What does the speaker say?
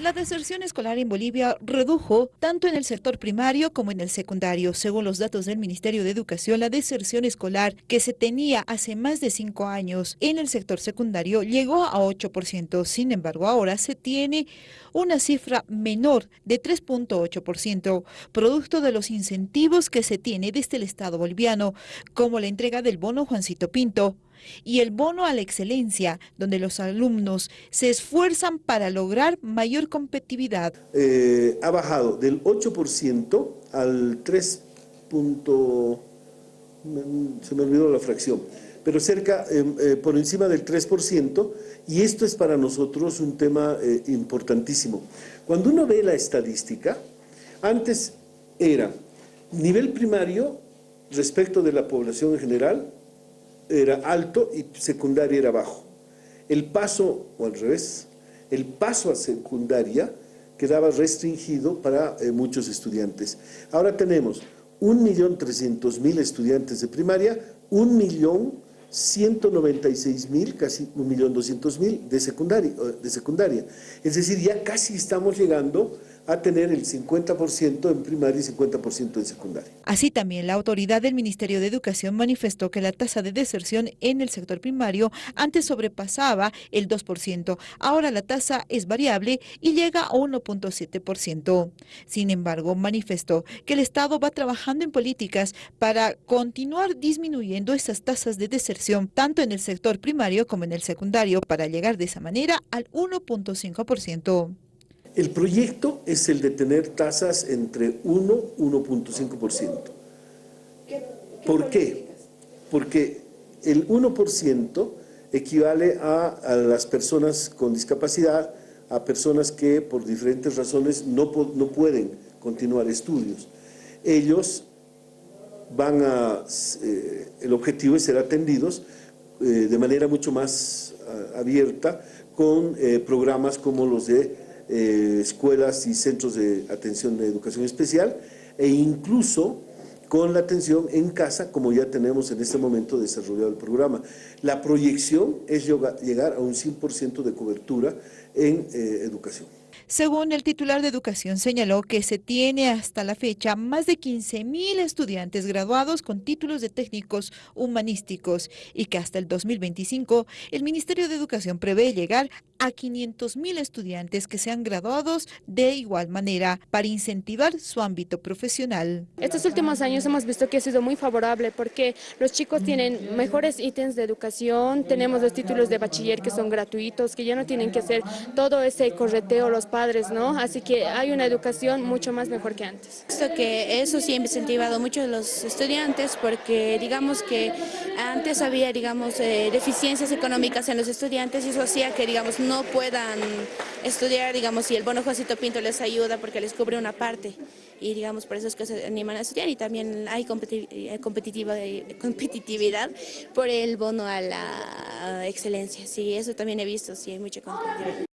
La deserción escolar en Bolivia redujo tanto en el sector primario como en el secundario. Según los datos del Ministerio de Educación, la deserción escolar que se tenía hace más de cinco años en el sector secundario llegó a 8%. Sin embargo, ahora se tiene una cifra menor de 3.8%, producto de los incentivos que se tiene desde el Estado boliviano, como la entrega del bono Juancito Pinto y el bono a la excelencia, donde los alumnos se esfuerzan para lograr mayor competitividad. Eh, ha bajado del 8% al 3. se me olvidó la fracción, pero cerca, em, eh, por encima del 3%, y esto es para nosotros un tema eh, importantísimo. Cuando uno ve la estadística, antes era nivel primario respecto de la población en general, era alto y secundaria era bajo. El paso, o al revés, el paso a secundaria quedaba restringido para eh, muchos estudiantes. Ahora tenemos 1.300.000 estudiantes de primaria, 1.196.000, casi 1.200.000 de secundaria, de secundaria. Es decir, ya casi estamos llegando a tener el 50% en primaria y 50% en secundaria. Así también, la autoridad del Ministerio de Educación manifestó que la tasa de deserción en el sector primario antes sobrepasaba el 2%. Ahora la tasa es variable y llega a 1.7%. Sin embargo, manifestó que el Estado va trabajando en políticas para continuar disminuyendo esas tasas de deserción tanto en el sector primario como en el secundario para llegar de esa manera al 1.5%. El proyecto es el de tener tasas entre 1 y 1.5%. ¿Por qué? Porque el 1% equivale a, las personas con discapacidad, a personas que por diferentes razones no, no pueden continuar estudios. Ellos van a, eh, el objetivo es ser atendidos eh, de manera mucho más ah, abierta con eh, programas como los de eh, escuelas y centros de atención de educación especial e incluso con la atención en casa, como ya tenemos en este momento desarrollado el programa. La proyección es llegar a un 100% de cobertura en eh, educación. Según el titular de Educación, señaló que se tiene hasta la fecha más de 15.000 estudiantes graduados con títulos de técnicos humanísticos y que hasta el 2025 el Ministerio de Educación prevé llegar a 500.000 estudiantes que sean graduados de igual manera para incentivar su ámbito profesional. Estos últimos años hemos visto que ha sido muy favorable porque los chicos tienen mejores ítems de educación, tenemos los títulos de bachiller que son gratuitos, que ya no tienen que hacer todo ese correteo los padres, ¿no? Así que hay una educación mucho más mejor que antes. Esto que eso sí ha incentivado mucho a los estudiantes porque digamos que antes había digamos eh, deficiencias económicas en los estudiantes y eso hacía que digamos no puedan estudiar, digamos, y el bono Josito Pinto les ayuda porque les cubre una parte y digamos por eso es que se animan a estudiar y también hay eh, competitiva, competitividad por el bono a la excelencia, sí, eso también he visto, sí, hay mucha competitividad.